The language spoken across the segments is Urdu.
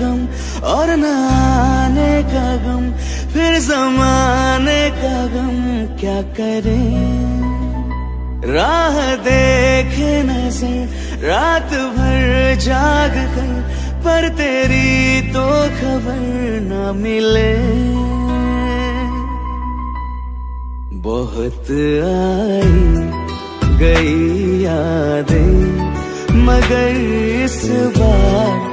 غم اور نہ آنے کا غم پھر زمانے کا غم کیا کریں؟ راہ دیکھے نظر رات بھر جاگ کر، پر تیری تو خبر نہ ملے۔ بہت آئی گئی یادیں، مگر اس بار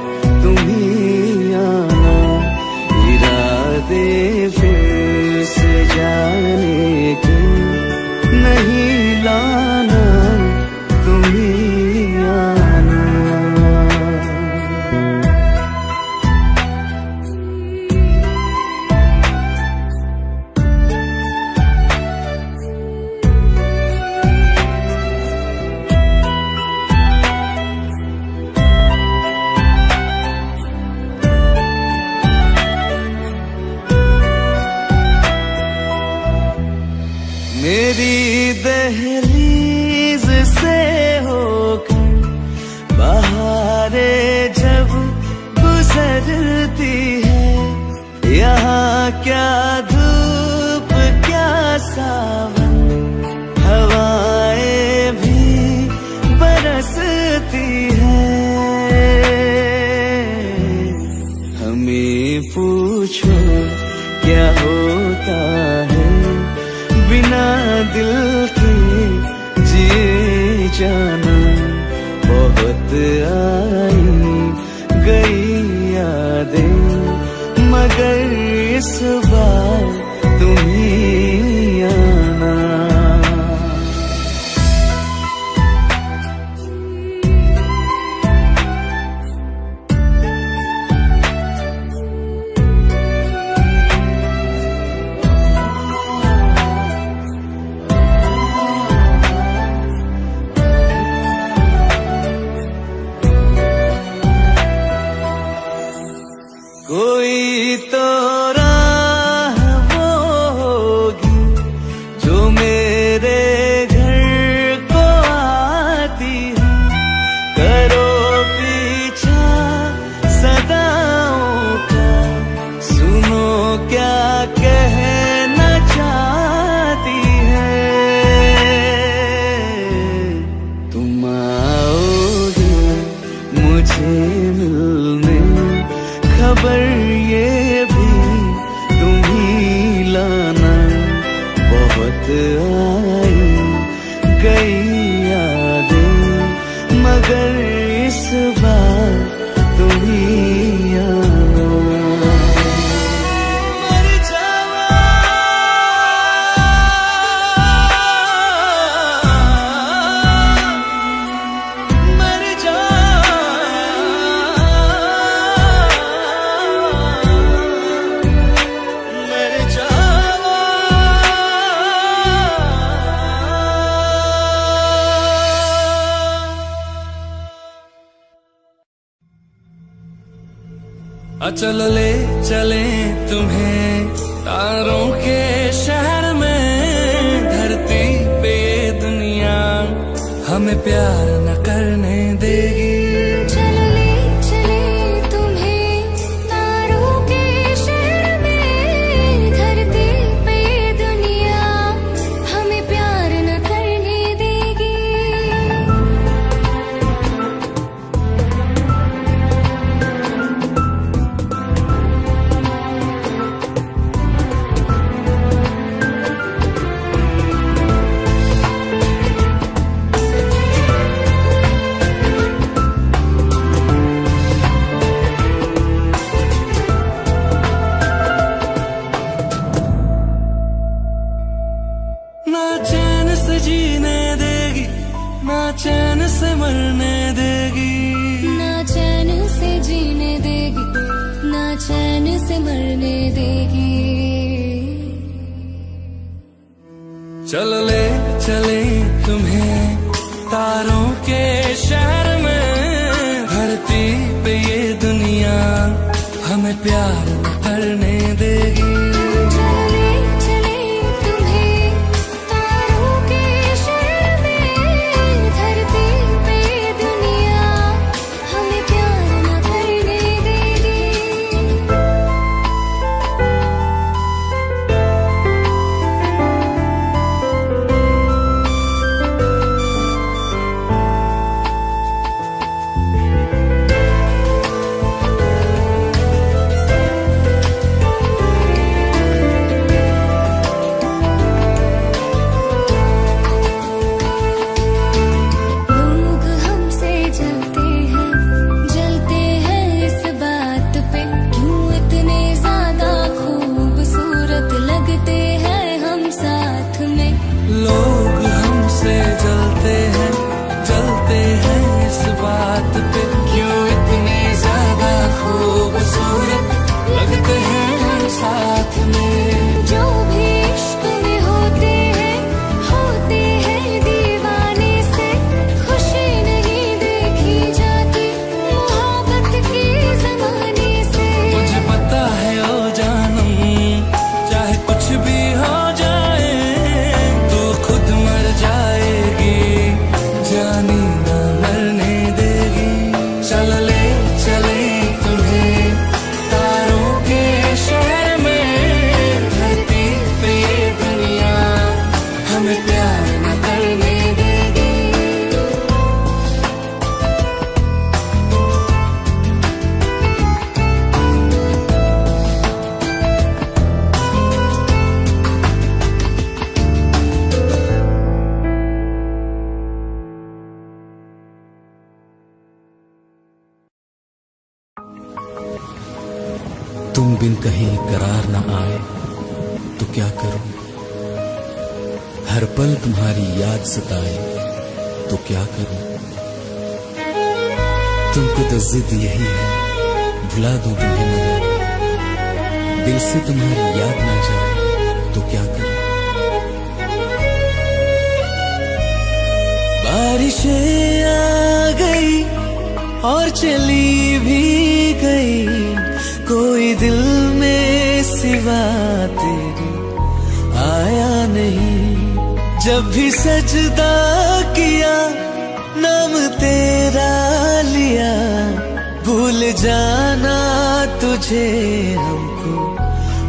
ہم کو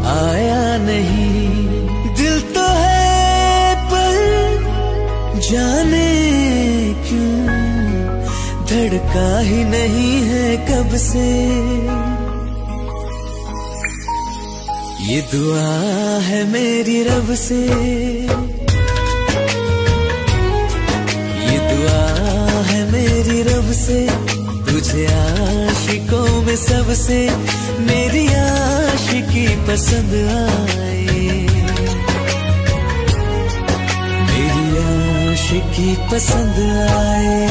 آیا نہیں۔ دل تو ہے پر جانے کیوں؟ دھڑکا ہی نہیں ہے کب سے؟ یہ دعا ہے میری رب سے۔ یہ دعا ہے میری رب سے۔ مجھے عاشقوں میں سب سے میری عاشقی پسند آئے۔ میری عاشقی پسند آئے۔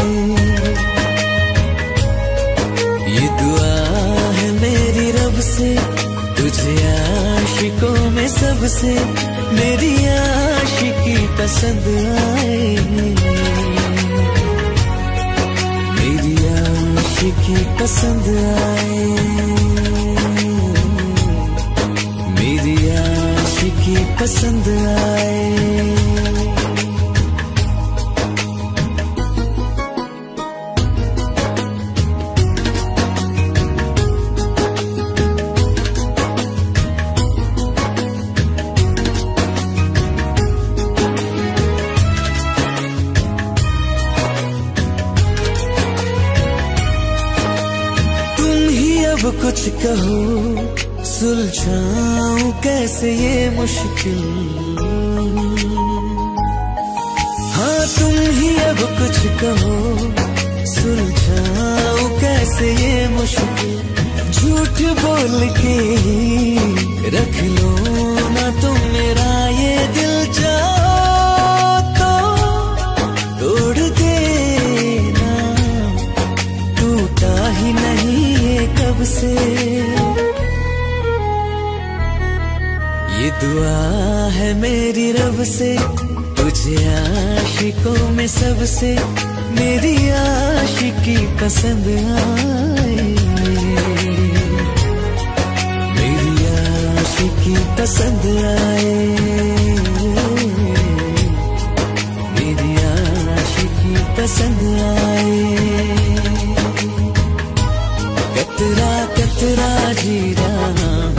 یہ دعا ہے میری رب سے، تجھے عاشقوں میں سب سے میری عاشقی پسند آئے۔ کسی کی پسند آئے۔ میری آشی کی پسند آئے۔ رہوں سلجھاؤں کیسے یہ مشکل؟ ہاں تم ہی اب کچھ کہو، سلجھاؤں کیسے یہ مشکل؟ جھوٹ بول کے ہی رکھ لو نہ تم میرا یہ دل۔ ہے میری رب سے، تجھے عاشقوں میں سب سے میری عاشقی پسند آئے۔ میری عاشقی پسند آئے۔ میری عاشقی پسند آئے۔ کترا کترا جی رہا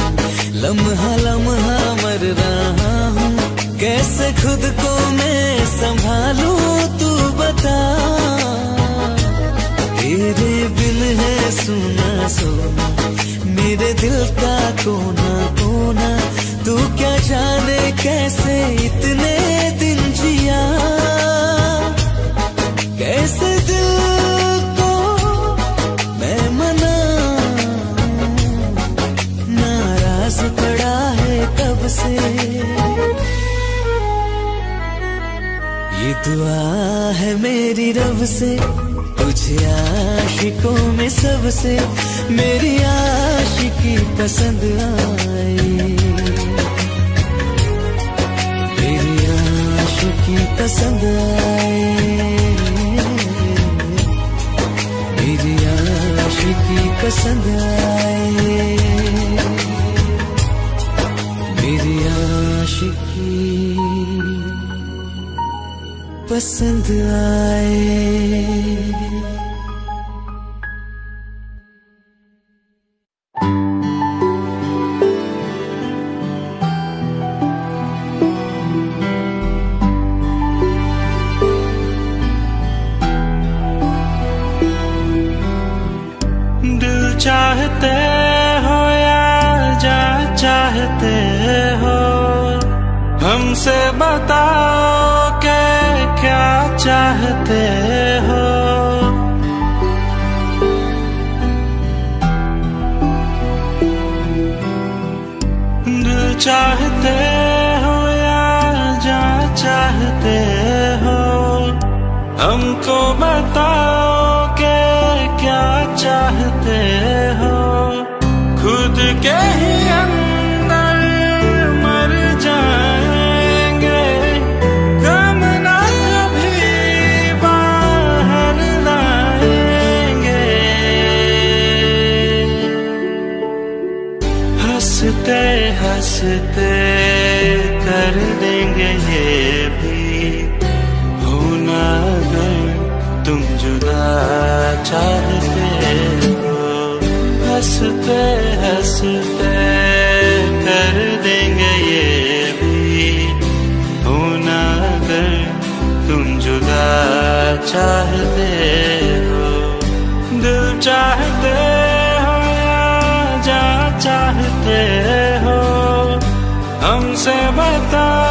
لمحہ لمحہ رہا ہوں۔ کیسے خود کو میں سنبھالوں تو بتا۔ تیرے بل ہے سونا سونا، میرے دل کا کونا کونا۔ تو کیا جانے کیسے اتنے دن جیا؟ دعا ہے میری رب سے، تجھے عاشقوں میں سب سے میری عاشقی پسند آئے میری عاشقی پسند آئے میری عاشقی پسند آئے پسند آئے۔ کرتا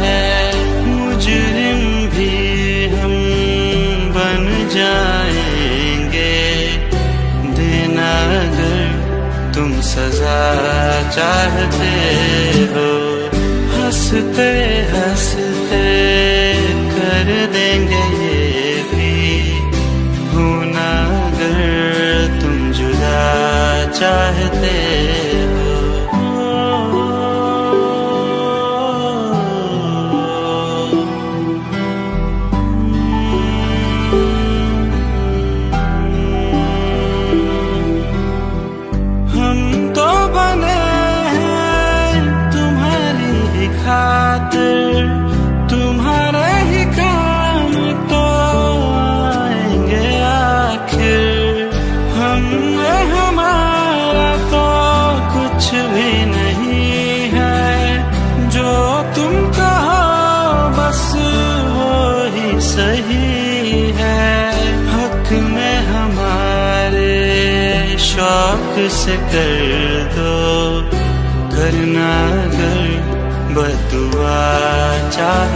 ہے۔ مجرم بھی ہم بن جائیں گے۔ دینا اگر تم سزا چاہتے ہو، ہنستے ہنستے کر دیں گے۔ چاہ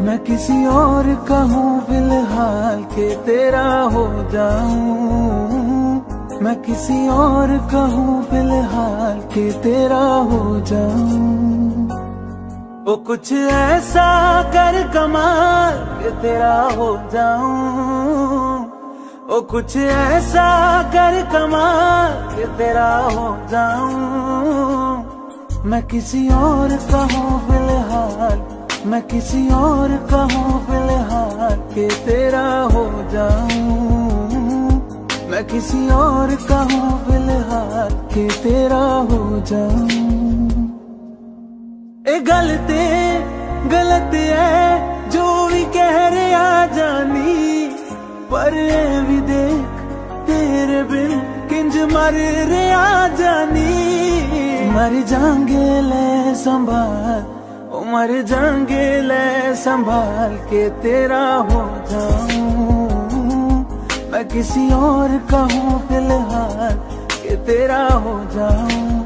میں کسی اور کا ہوں، فی الحال تیرا ہو جاؤں۔ میں کسی اور کا ہوں، فی الحال کہ تیرا ہو جاؤں۔ وہ کچھ ایسا کر کمال کہ تیرا ہو جاؤں۔ وہ کچھ ایسا کر کمال کہ تیرا ہو جاؤں۔ میں کسی اور کا ہوں، فی الحال میں کسی اور کا ہوں فی الحال کہ تیرا ہو جاؤں۔ میں کسی اور کا ہوں فی الحال کہ تیرا ہو جاؤں۔ اے غلطے، غلط ہے جو بھی کہہ رہے آ جانی۔ پر اے بھی دیکھ، تیرے بن کنج مر رہے آ جانی۔ مر جانگے لے سنبھال مر جائیں گے لے سنبھال کے تیرا ہو جاؤں۔ میں کسی اور کہوں فی الحال کہ تیرا ہو جاؤں۔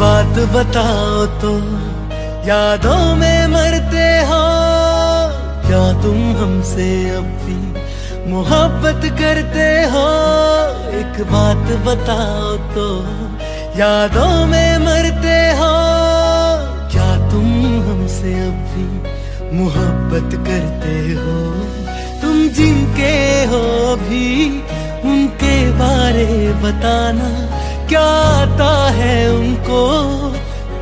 بات بتاؤ تم یادوں میں مرتے ہو کیا تم ہم سے اب بھی محبت کرتے ہو، ایک بات بتاؤ تو۔ یادوں میں مرتے ہو، کیا تم ہم سے اب محبت کرتے ہو؟ تم جن کے ہو بھی ان کے بارے بتانا، کیا آتا ہے ان کو؟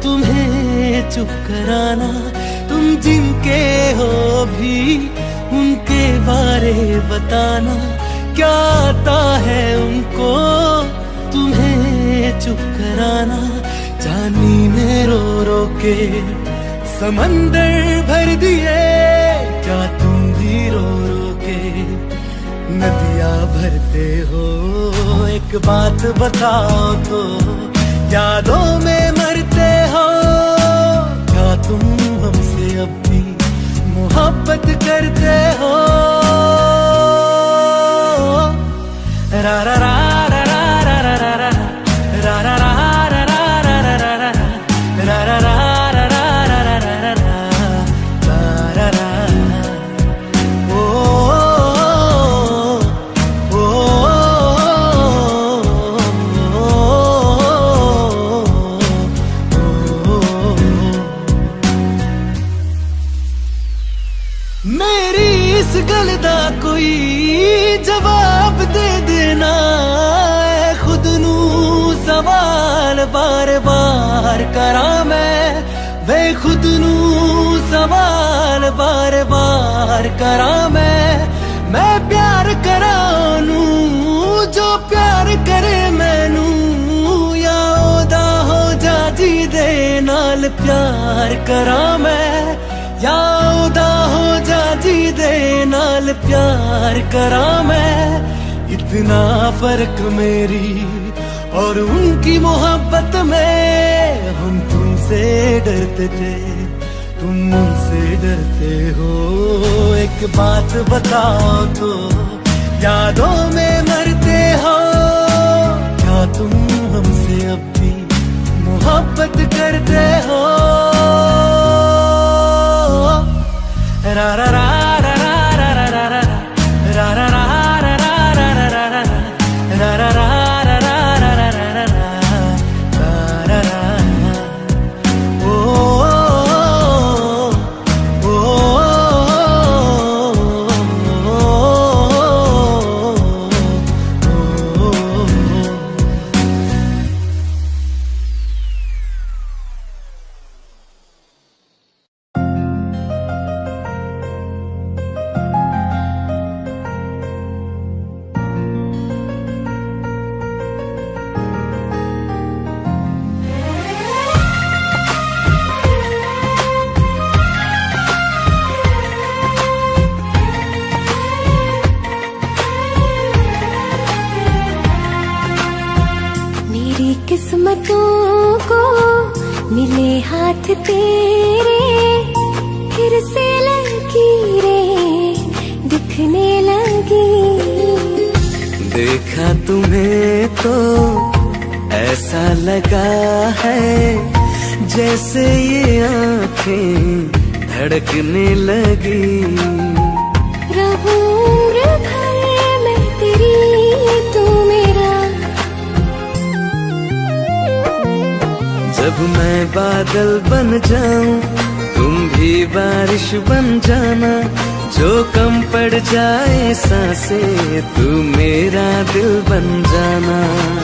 تمہیں چپ کرانا۔ تم جن کے ہو بھی ان کے بارے بتانا، کیا آتا ہے ان کو؟ تمہیں چپ کرانا، جانی نے رو رو کے سمندر بھر دیے۔ کیا تم بھی رو رو کے ندیاں بھرتے ہو؟ ایک بات بتاؤ تو، یادوں میں مرتے ہو؟ کیا تم محبت کرتے ہو۔ را را را میری اس گل دا کوئی جواب دے دینا اے خود نو سوال بار بار کرا میں۔ وے خود نو سوال بار بار کرا میں۔ میں پیار کرا جو پیار کرے میں یا او دا ہو جا جی دے نال پیار کرا میں۔ ਜਾ ਉਹਦਾ ਹੋ ਜਾ ਜੀ اتنا فرق میری اور ان کی محبت میں۔ ہم تم سے ڈرتے تھے، تم ان سے ڈرتے ہو۔ ایک بات بتاؤ تو، یادوں میں مرتے ہو۔ کیا تم ہم سے اب بھی محبت کرتے ہو؟ را سانسے تو میرا دل بن جانا۔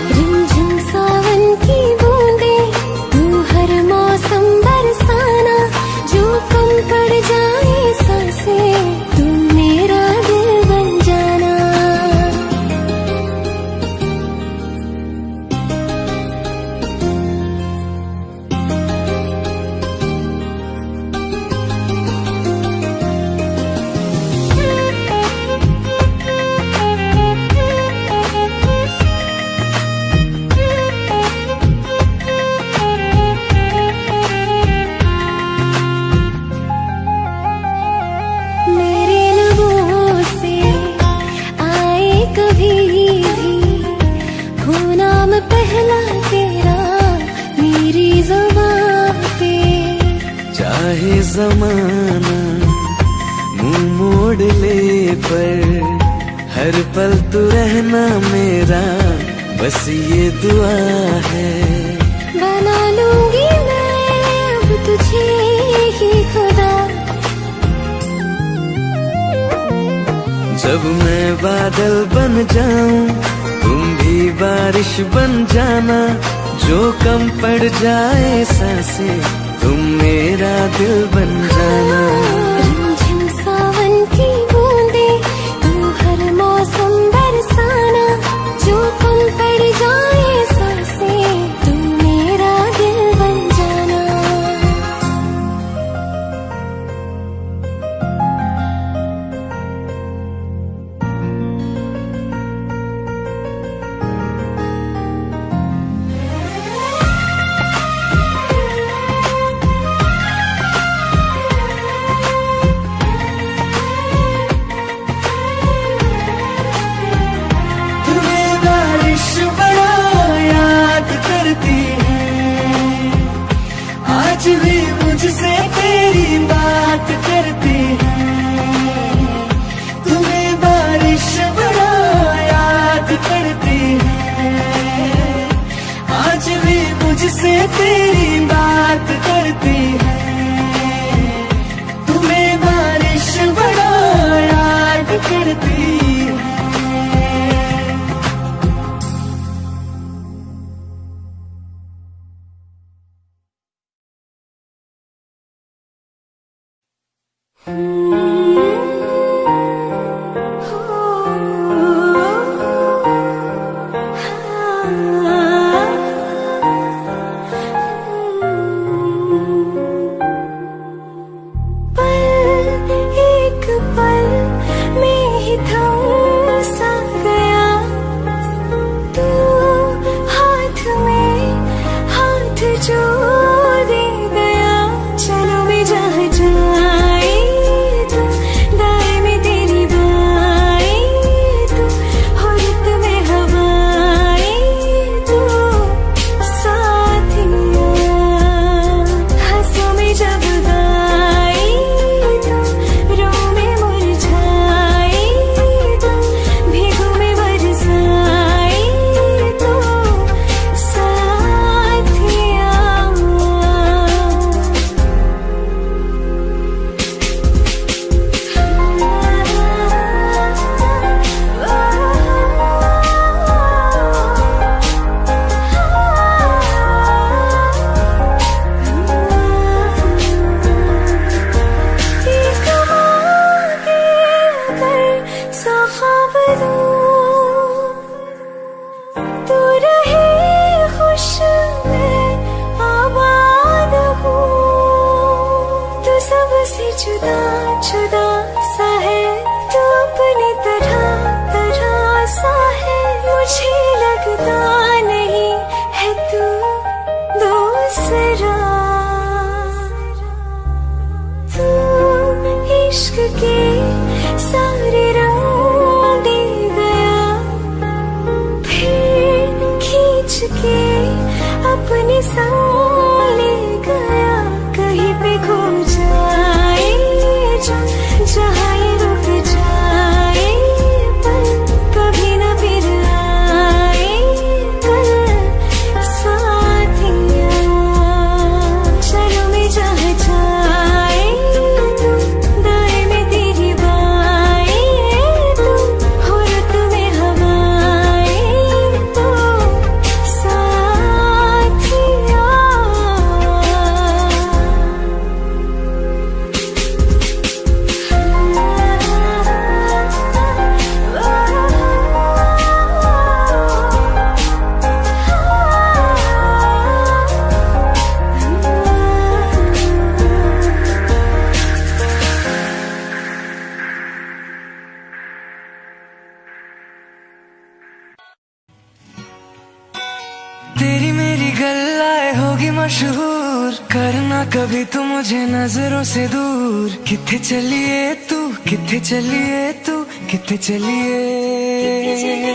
مشہور کرنا کبھی تو مجھے نظروں سے دور۔ کتنے چلیے تو کتنے چلیے تو کتنے چلیے۔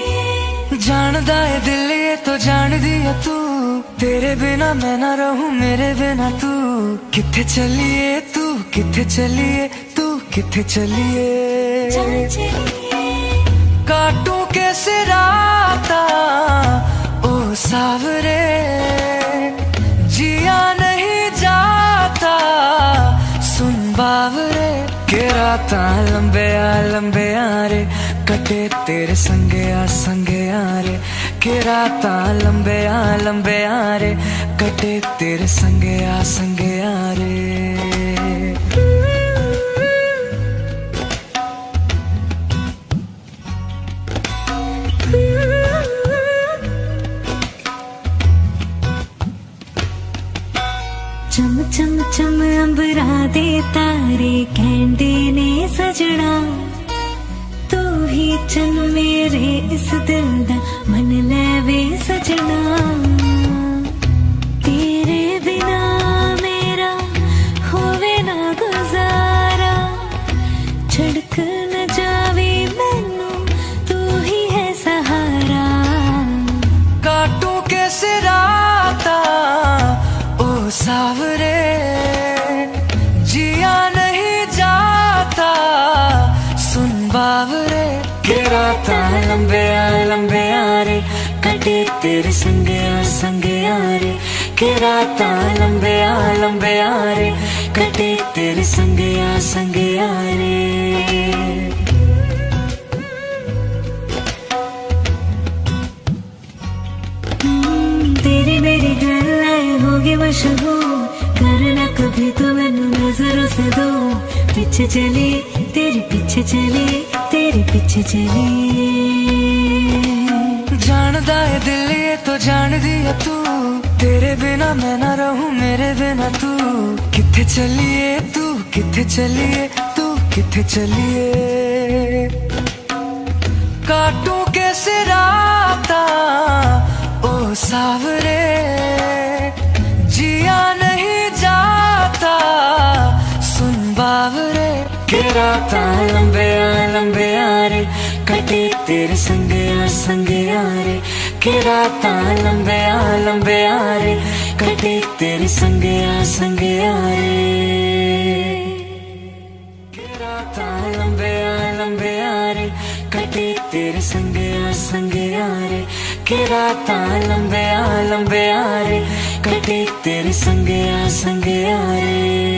جان دے دل یہ تو جان دیا تو۔ تیرے بنا میں نہ رہوں، میرے بنا تو۔ کتنے چلیے تو کتنے چلیے تو کتنے چلیے۔ کاٹوں کیسے راتا، او ساورے۔ محاورے کہ رات لمبے آ لمبے آرے کٹے تیرے سنگے آ سنگے آرے کہ رات لمبے آ لمبے آرے کٹے تیرے سنگے آ سنگے آرے گھبرا دے تارے گھنٹے نے سجڑا تو ہی چن میرے اس دل دا من لے وے سجڑا تیرے بنا میرا ہوے نہ گزارا چھڑک نہ جاوے مینو تو ہی ہے سہارا کاٹوں کیسے راتا او ساورے محاورے گراتا ہے لمبے آ لمبے آرے کٹے تیرے سنگے آ سنگے آرے گراتا ہے لمبے آ لمبے آرے کٹے تیرے سنگے آ سنگے آرے تیری میری گھر لائے ہوگی مشہور کرنا کبھی تو میں نظروں سے دو پیچھے چلی تیرے پیچھے چلے، تیرے پیچھے چلے۔ جاندہ ہے دل، یہ تو جان دیا تو۔ تیرے بنا میں نہ رہوں، میرے بنا تو۔ کتھے چلیے تو، کتھے چلیے تو، کتھے چلیے۔ کاٹوں کیسے رات راستا لمبے آ لمبے آرے کٹے تیرے سنگے آ سنگے آرے کہ راتا لمبے آ لمبے آرے کٹے تیرے سنگے آ سنگے آرے کہ راتا لمبے آ لمبے آرے کٹے تیرے سنگے آ سنگے آرے کہ لمبے آ لمبے آرے کٹے تیرے سنگے آ سنگے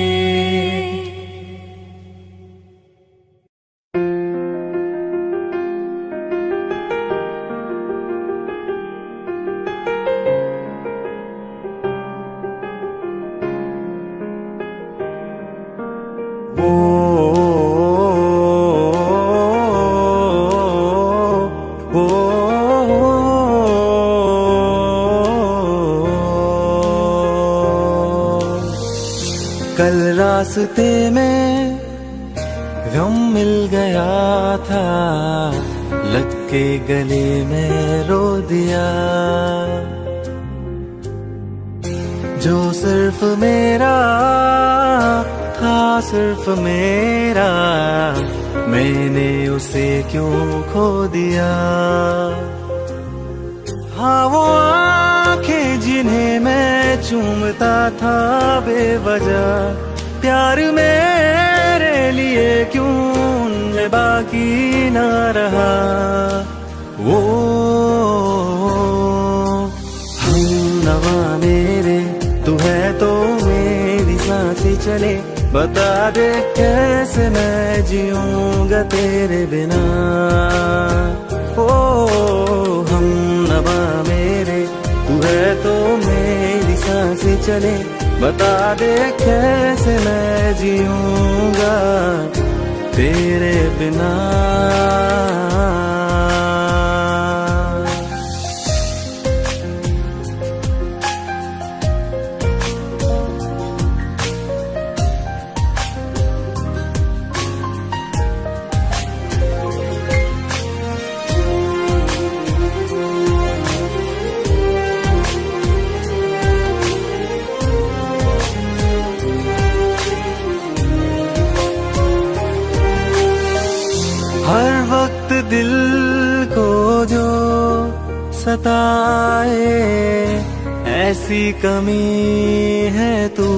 ستائے، ایسی کمی ہے تو۔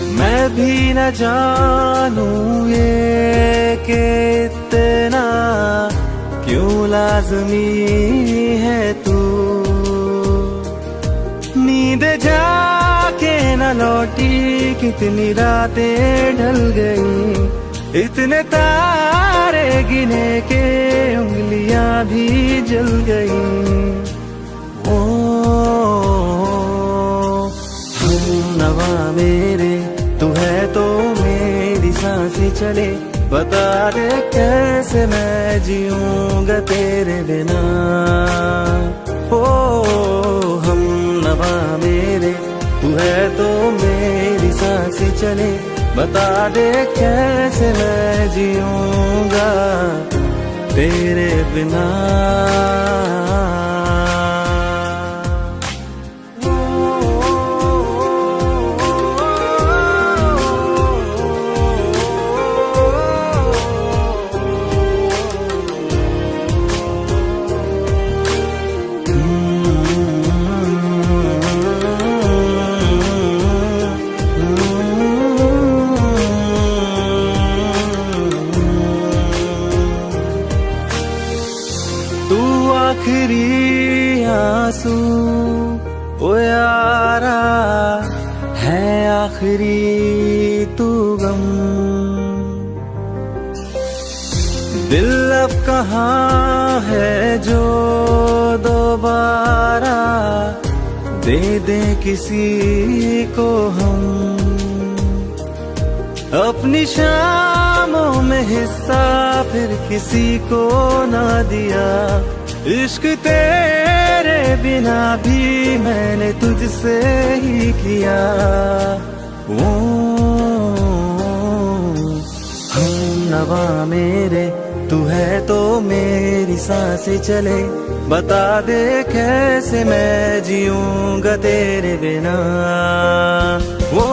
میں بھی نہ جانوں یہ کہ اتنا کیوں لازمی ہے تو۔ نیند جا کے نہ لوٹی، کتنی راتیں ڈھل گئی اتنے تارے گنے کے انگلیاں بھی جل گئی او ہم نوا میرے، تو ہے تو میری سانسی چلے۔ بتا دے کیسے میں جیوں گا تیرے بنا۔ او ہم نوا میرے، تو ہے تو میری سانسی چلے۔ بتا دے کیسے میں جیوں گا تیرے بنا کہاں ہے جو دوبارہ دے دیں کسی کو ہم؟ اپنی شاموں میں حصہ پھر کسی کو نہ دیا۔ عشق تیرے بنا بھی میں نے تجھ سے ہی کیا۔ ہم نوا میرے تو ہے تو میری سانسیں چلے۔ بتا دے کیسے میں جیوں گا تیرے بنا۔ وہ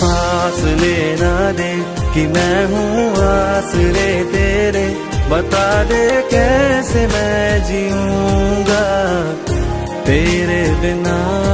پاس لینا دے کہ میں ہوں آسرے تیرے۔ بتا دے کیسے میں جیوں گا تیرے بنا۔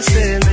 سے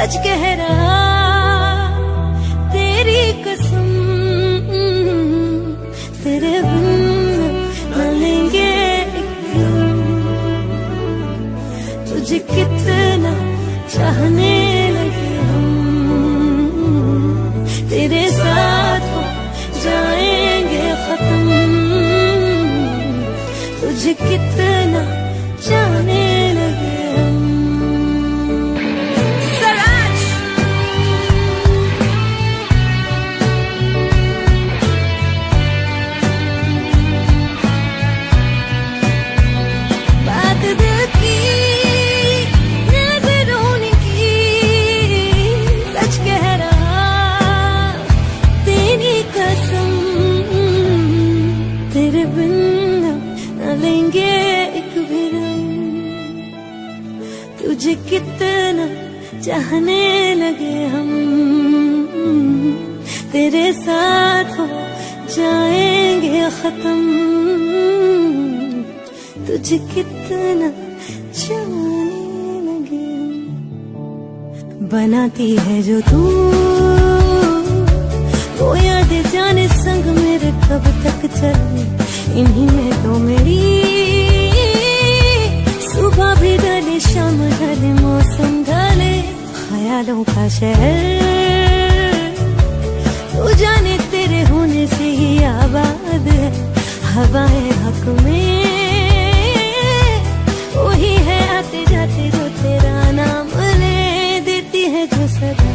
سچ کہہ رہا تیری قسم تیرے بن لیں گے تجھے کتنا چاہنے لگے ہم۔ تیرے ساتھ ہو جائیں گے ختم۔ تجھے کتنا تجھے کتنا چاہنے لگے بناتی ہے جو تو وہ یاد جانے سنگ میرے کب تک چلے انہی میں تو میری صبح بھی ڈالے شام ڈالے موسم ڈالے خیالوں کا شہر تو جانے تیرے ہونے سے ہی آباد ہے ہوائیں حق میں وہی ہے آتے جاتے جو تیرا نام لے دیتی ہے جو سدا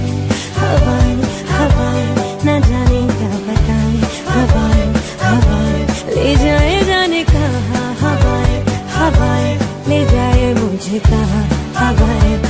ہوائیں ہوائیں نہ جانے کیا بتائیں۔ ہوائیں ہوائیں لے جائے جانے کہاں؟ ہوائیں ہوائیں لے جائے مجھے کہاں؟ ہوائیں ہوائیں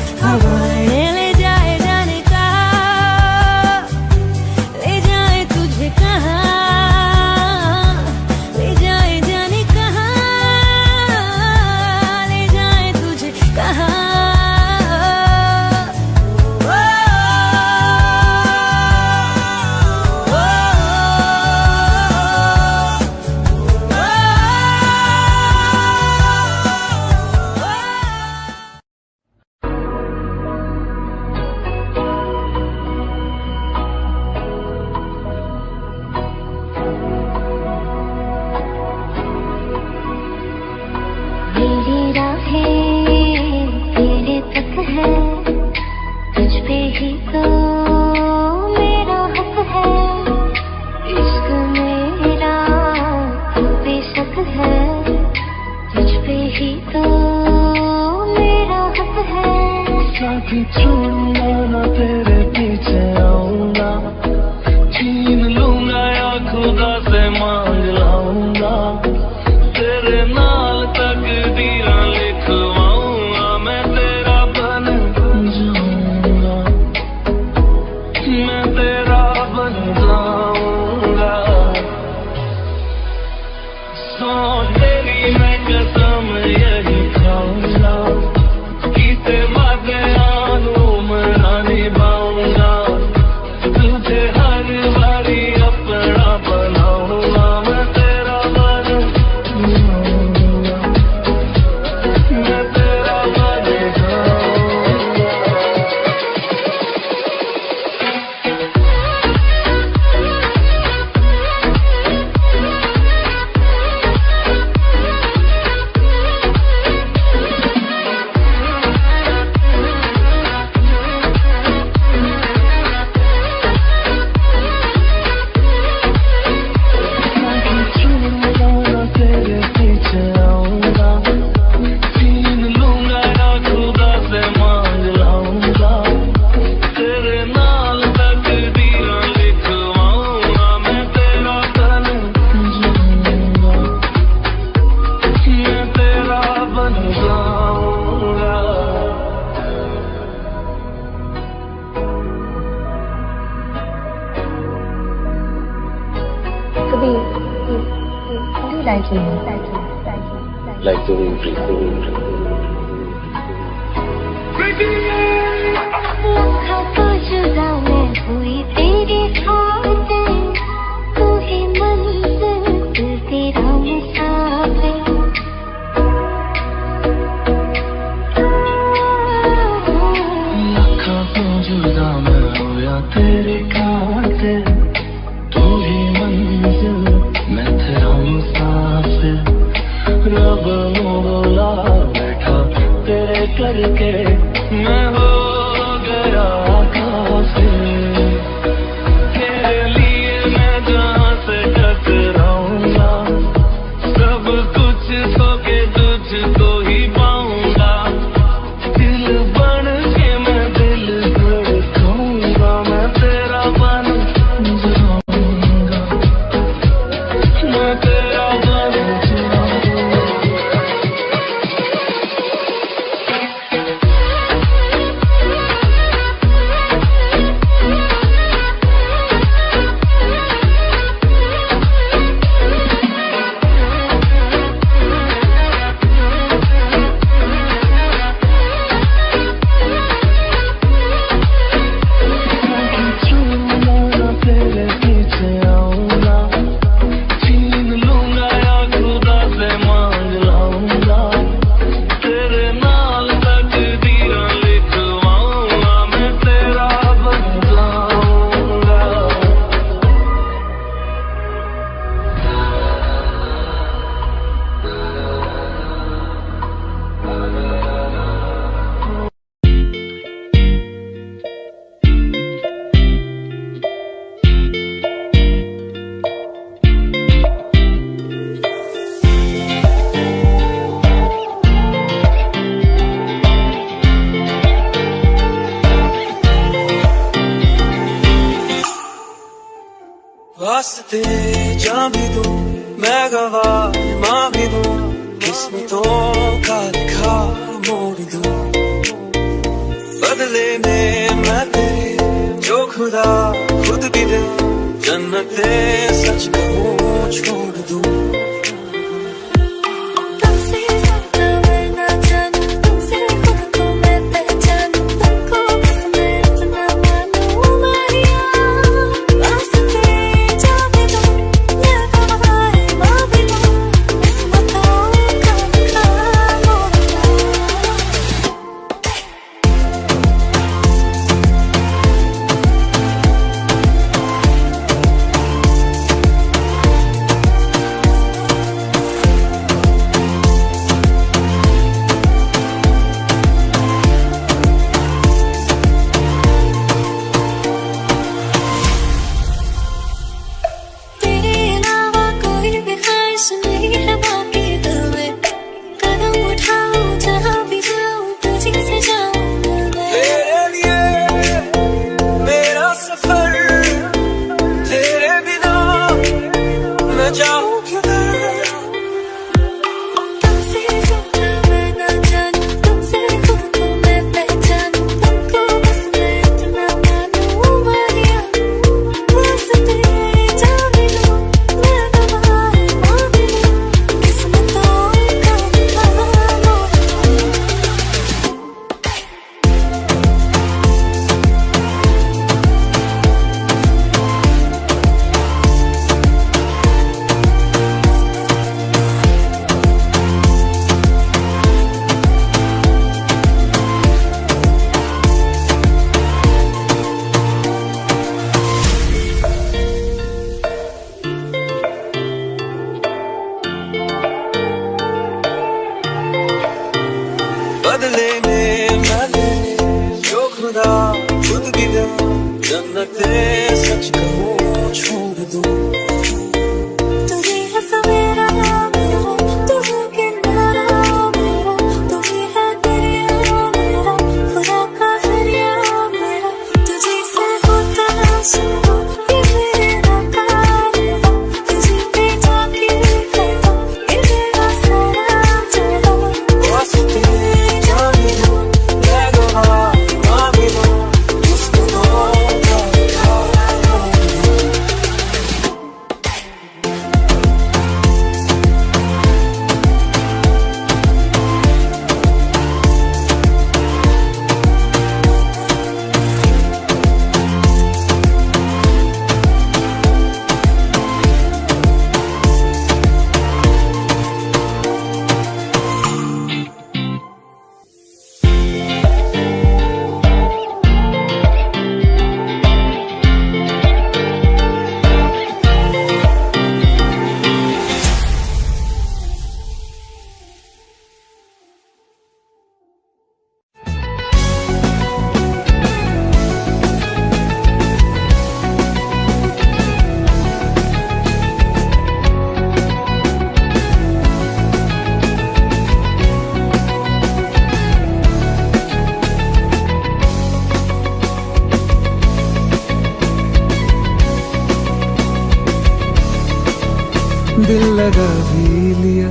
دل لگا بھی لیا،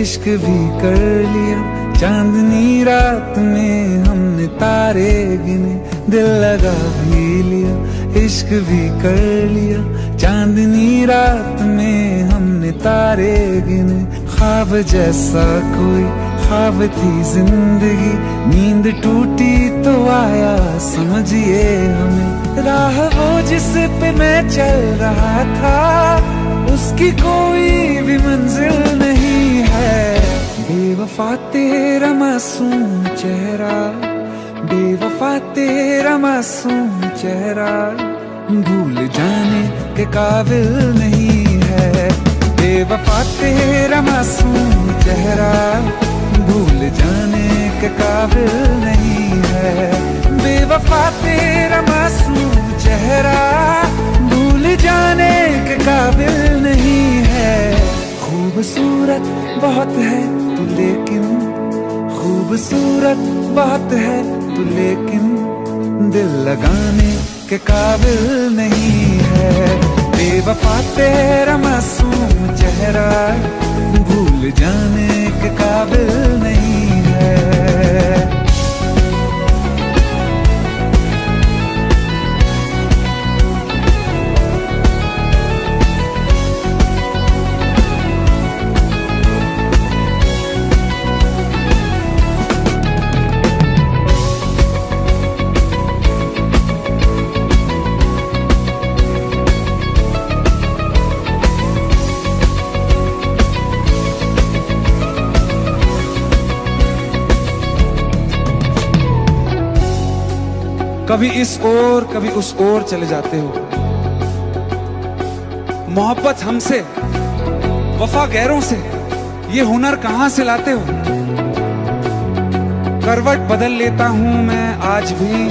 عشق بھی کر لیا۔ چاندنی رات میں ہم نے تارے گنے۔ دل لگا بھی لیا، عشق بھی کر لیا۔ چاندنی رات میں ہم نے تارے گنے۔ خواب جیسا کوئی، خواب تھی زندگی۔ نیند ٹوٹی تو آیا سمجھئے ہمیں۔ راہ وہ جس پہ میں چل رہا تھا۔ اس کی کوئی بھی منزل نہیں ہے۔ بے وفا تیرا معصوم چہرہ بے وفا تیرا معصوم چہرہ۔ بھول جانے کے قابل نہیں ہے۔ بے وفا تیرا معصوم چہرہ، بھول جانے کے قابل نہیں ہے۔ بے وفا تیرا معصوم چہرہ جانے کے قابل نہیں ہے۔ خوبصورت بہت ہے تو لیکن، خوبصورت بہت ہے تو لیکن دل لگانے کے قابل نہیں ہے۔ بے وفا تیرا معصوم چہرہ بھول جانے کے قابل نہیں ہے۔ کبھی اس اور، کبھی اس اور چلے جاتے ہو۔ محبت ہم سے، وفا گہروں سے، یہ ہنر کہاں سے لاتے ہو؟ کروٹ بدل لیتا ہوں میں آج بھی،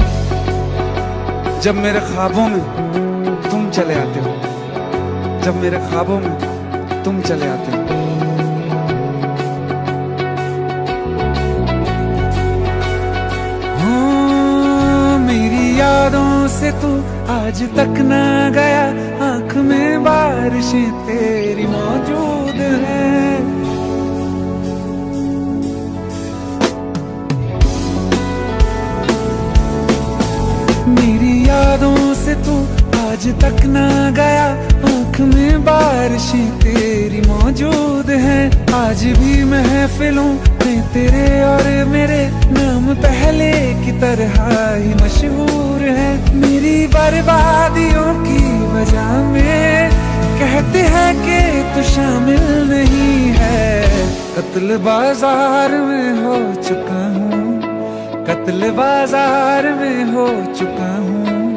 جب میرے خوابوں میں تم چلے آتے ہو۔ جب میرے خوابوں میں تم چلے آتے ہو۔ یادوں سے تو آج تک نہ گیا، آنکھ میں بارشیں تیری موجود ہیں۔ میری یادوں سے تو آج تک نہ گیا، آنکھ میں بارشیں تیری موجود ہیں۔ آج بھی محفلوں میں تیرے اور میرے نام پہلے کی طرح ہی مشہور ہے میری بربادیوں کی وجہ میں۔ کہتے ہیں کہ تو شامل نہیں ہے۔ قتل بازار میں ہو چکا ہوں۔ قتل بازار میں ہو چکا ہوں۔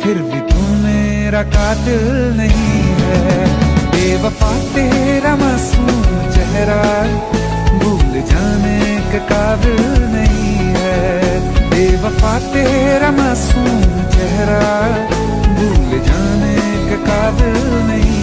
پھر بھی تو میرا قاتل نہیں ہے۔ بے وفا تیرا معصوم چہرہ۔ بھول جانے کے قابل نہیں ہے۔ بے وفا تیرا معصوم چہرہ بھول جانے کا قابل نہیں۔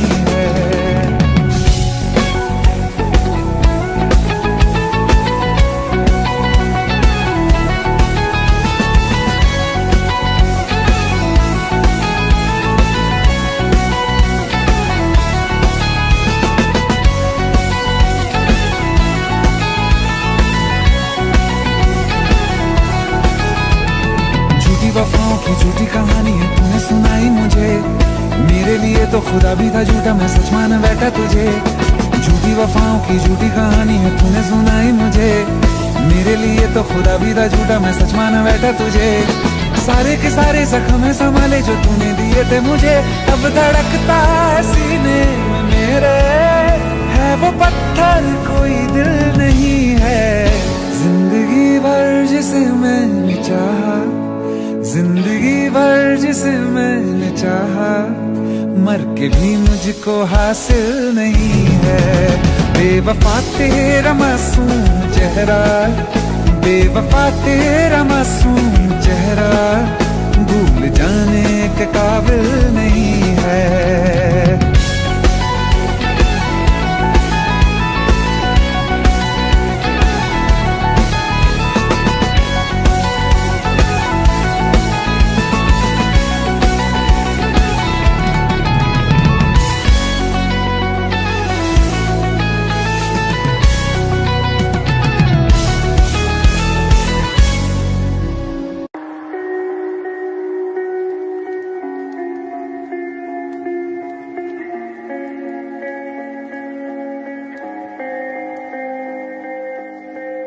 تو خدا بھی تھا جھوٹا میں سچ مانا بیٹھا تجھے۔ جھوٹی وفاؤں کی جھوٹی کہانی ہے، تو نے سنائی مجھے۔ میرے لیے تو خدا بھی تھا جھوٹا، میں سچ مانا بیٹھا تجھے۔ سارے کے سارے زخم سنبھالے جو تو نے دیے تھے مجھے۔ اب دھڑکتا سینے میرے۔ ہے وہ پتھر، کوئی دل نہیں ہے۔ زندگی بھر جسے میں نے چاہا، زندگی بھر جسے میں نے چاہا۔ مر کے بھی مجھ کو حاصل نہیں ہے۔ بے وفا تیرا معصوم چہرہ۔ بے وفا تیرا معصوم چہرہ۔ بھول جانے کے قابل نہیں ہے۔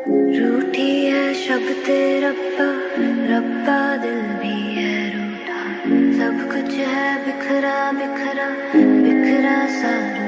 روٹھی ہے شبد ربا ربا دل بھی ہے روٹا سب کچھ ہے بکھرا بکھرا بکھرا سارا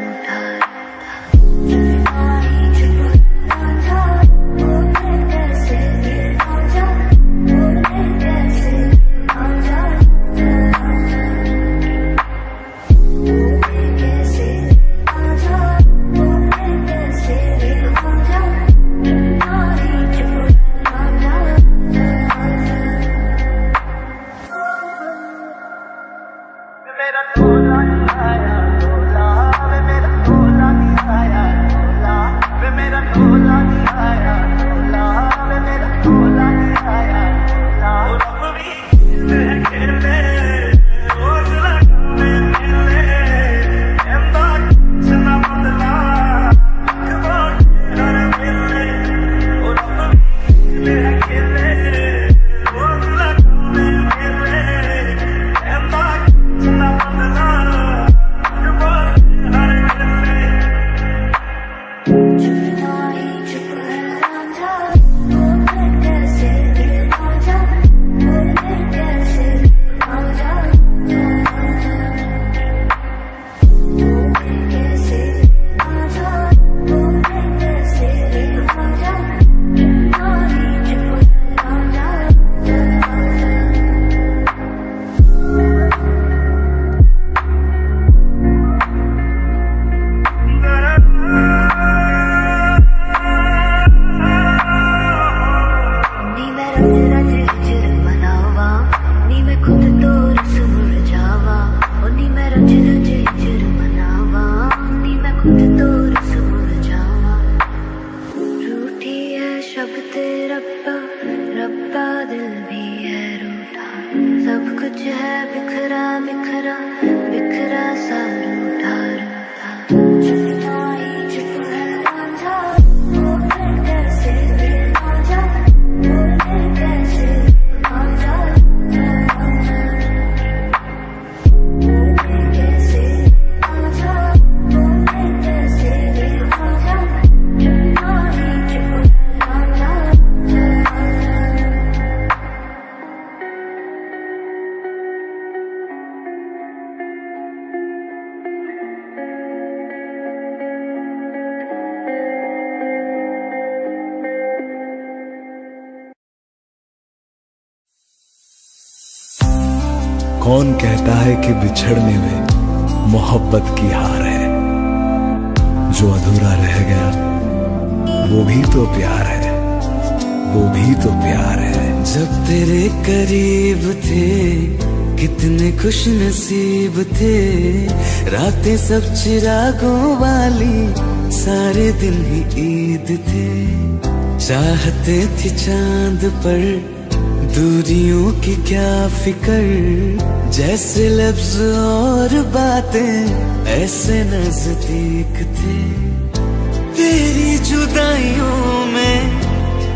کون کہتا ہے کہ بچھڑنے میں محبت کی ہار ہے؟ جو ادھورا رہ گیا، وہ بھی تو پیار ہے۔ وہ بھی تو پیار ہے۔ جب تیرے قریب تھے، کتنے خوش نصیب تھے۔ راتیں سب چراغوں والی، سارے دن ہی عید تھے۔ چاہتے تھے چاند پر دوریوں کی کیا فکر؟ جیسے لفظ اور باتیں ایسے نزدیک تھے۔ تیری جدائیوں میں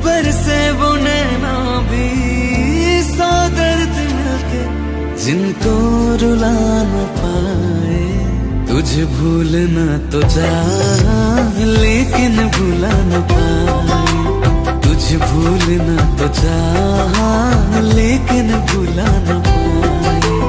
پر سے وہ نینا بھی سو درد مل جن کو رلا نہ پائے، تجھے بھولنا تو جا لیکن بھولا نہ پائے۔ مجھے بھولنا تو چاہا، لیکن بھولا پائے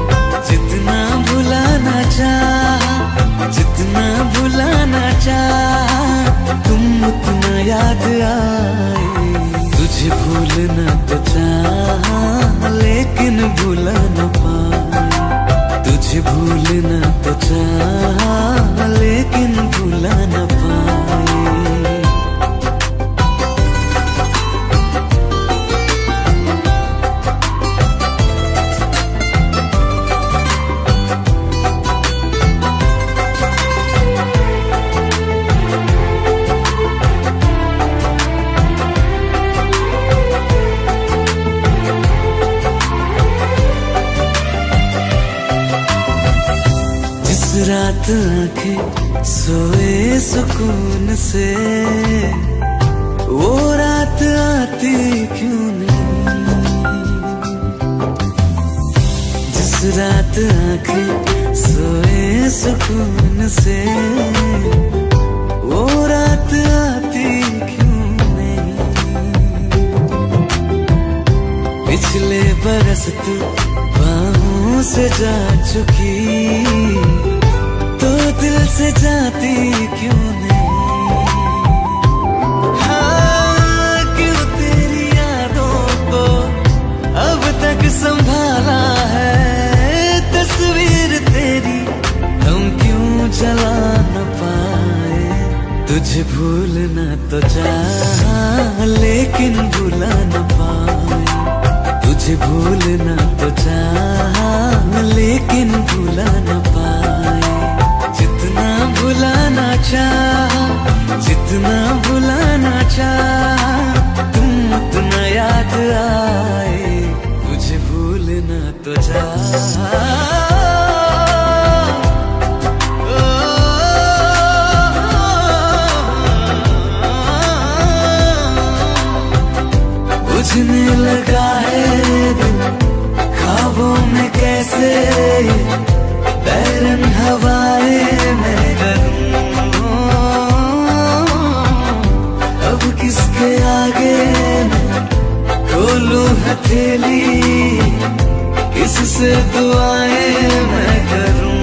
جتنا بھولانا چاہا، جتنا بھولانا چاہا، تم اتنا یاد آئے۔ تجھے بھولنا تو چاہا، لیکن بھولانا نہ پائی۔ تجھے بھولنا تو چاہا، لیکن بھولا نہ سوئے سکون سے۔ وہ رات آتی کیوں نہیں؟ جس رات آنکھیں سوئے سکون سے۔ وہ رات آتی کیوں نہیں؟ پچھلے برس تو باہوں سے جا چکا سے جاتی کیوں نہیں؟ ہاں کیوں تیری یادوں کو اب تک سنبھالا ہے؟ تصویر تیری ہم کیوں جلا نہ پائے؟ تجھے بھولنا تو چاہا لیکن بھولا نہ پائے۔ تجھے بھولنا تو چاہا لیکن بھولا نہ پائے۔ بلانا چاہ، جتنا بلانا چاہ، تم اتنا یاد آئے، مجھے بھولنا تو جا۔ بجھنے لگا ہے دل، خوابوں میں کیسے؟ بیرن ہوائیں لوں ہتھیلی کس سے دعائیں میں کروں؟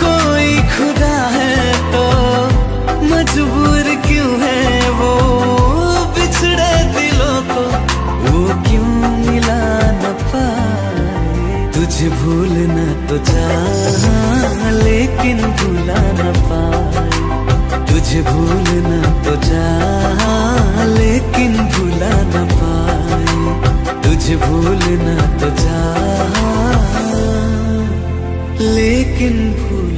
کوئی خدا ہے تو مجبور کیوں ہے وہ؟ بچھڑے دلوں کو وہ کیوں ملا نہ پائے؟ تجھے بھولنا تو جا لیکن بھولا نہ پائے۔ تجھے بھولنا تو جا لیکن بھولا نہ پائے۔ تجھے بھولنا تو جا لیکن بھول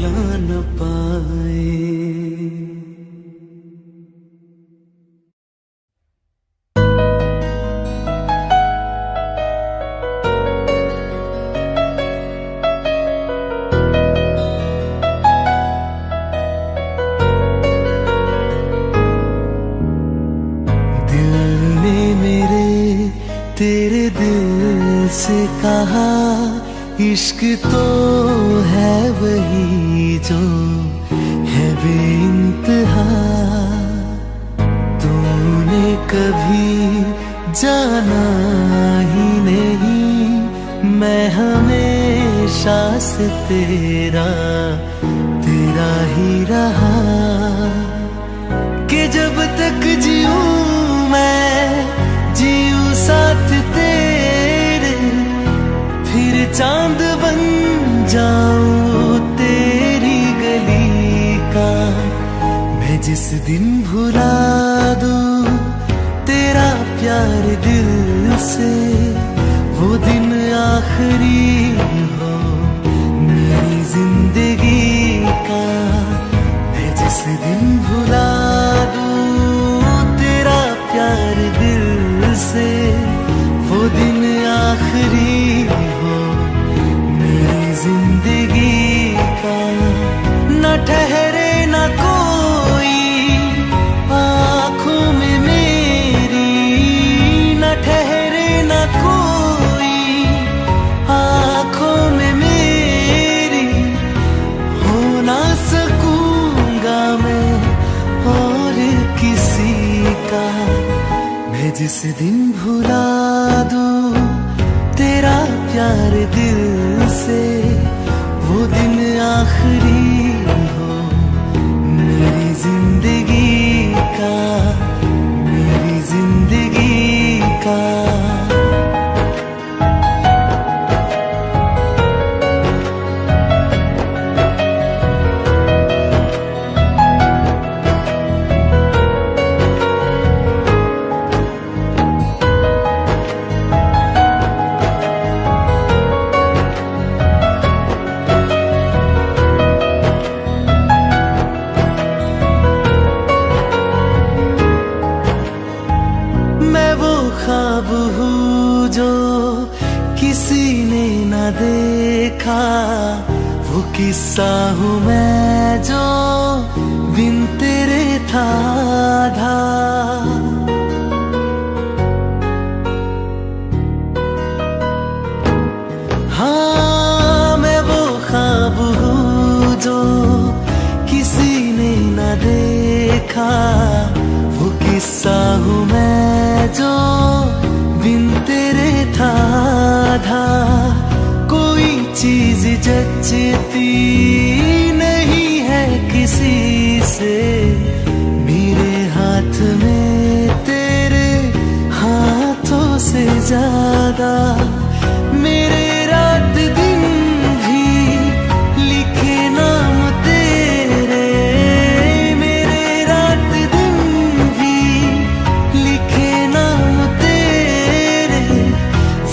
دل سے وہ دن آخری بھلا دوں تیرا پیارے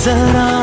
ذرا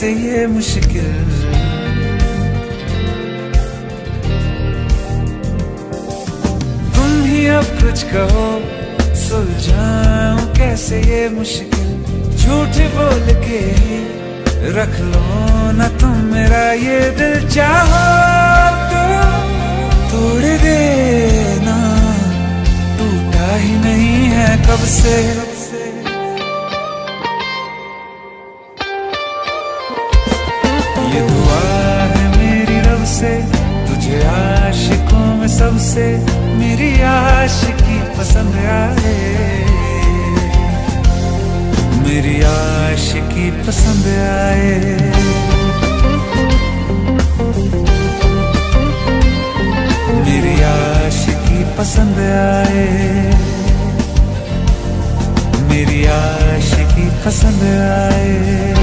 سے یہ مشکل۔ تم ہی اب کچھ کہو سلجھاؤں کیسے یہ مشکل۔ جھوٹ بول کے رکھ لو نہ تم میرا یہ دل چاہو۔ تو توڑ دینا، ٹوٹا ہی نہیں ہے کب سے۔ میں سب سے میری عاشقی پسند آئے۔ میری عاشقی پسند آئے۔ میری عاشقی پسند آئے۔ میری عاشقی پسند آئے۔